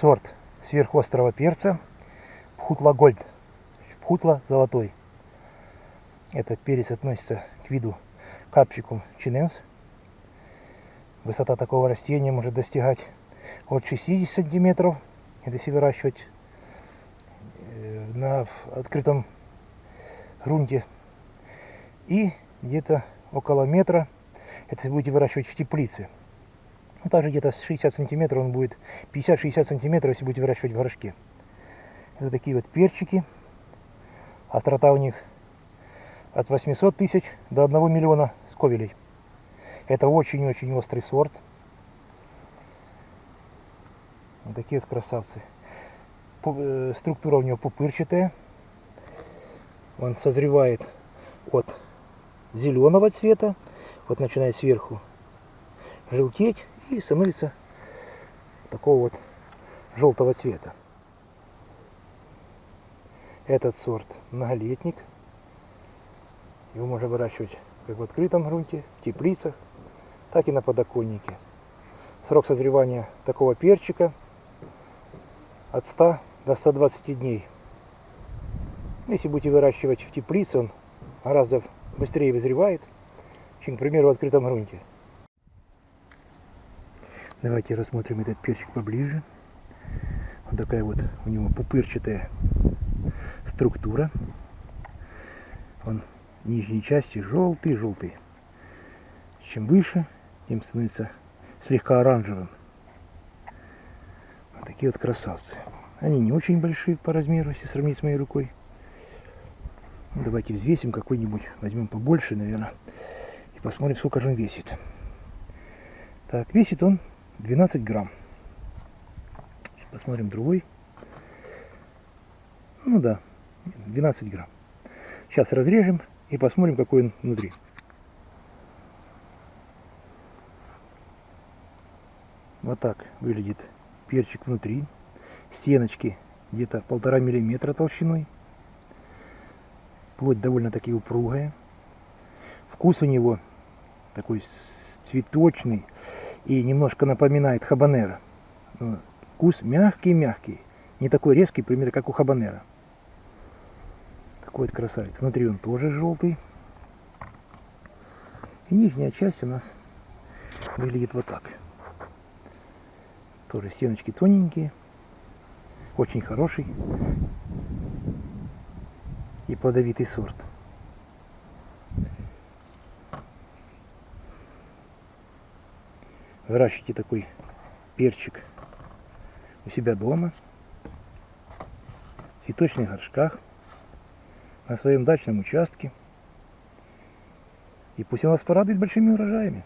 сорт сверхострого перца Пхутла Гольд. Пхутла золотой. Этот перец относится к виду капсикум чиненс. Высота такого растения может достигать от 60 сантиметров, если выращивать э, на открытом грунте. И где-то около метра, это будете выращивать в теплице. Ну, также где-то 60 сантиметров он будет, 50-60 сантиметров, если будете выращивать в горшке. Это такие вот перчики. Острота у них от 800 тысяч до 1 миллиона сковелей. Это очень-очень острый сорт. Вот такие вот красавцы. Э, структура у него пупырчатая. Он созревает от зеленого цвета, вот начинает сверху желтеть и становится такого вот желтого цвета. Этот сорт многолетник. Его можно выращивать как в открытом грунте, в теплицах, так и на подоконнике. Срок созревания такого перчика от 100 до 120 дней. Если будете выращивать в теплице, он гораздо быстрее вызревает, чем, к примеру, в открытом грунте. Давайте рассмотрим этот перчик поближе. Вот такая вот у него пупырчатая структура. Он нижней части желтый-желтый. Чем выше, тем становится слегка оранжевым. Вот такие вот красавцы. Они не очень большие по размеру, если сравнить с моей рукой. Давайте взвесим какой-нибудь, возьмем побольше, наверное, и посмотрим, сколько же он весит. Так, весит он 12 грамм. Посмотрим другой. Ну да, 12 грамм. Сейчас разрежем и посмотрим, какой он внутри. Вот так выглядит перчик внутри. Стеночки где-то полтора миллиметра толщиной плоть довольно-таки упругая. Вкус у него такой цветочный и немножко напоминает хабанера. Ну, вкус мягкий-мягкий, не такой резкий, примерно как у хабанера. Такой вот красавец. Внутри он тоже желтый. И нижняя часть у нас выглядит вот так. Тоже стеночки тоненькие. Очень хороший и плодовитый сорт. Выращивайте такой перчик у себя дома, в цветочных горшках, на своем дачном участке. И пусть он вас порадует большими урожаями.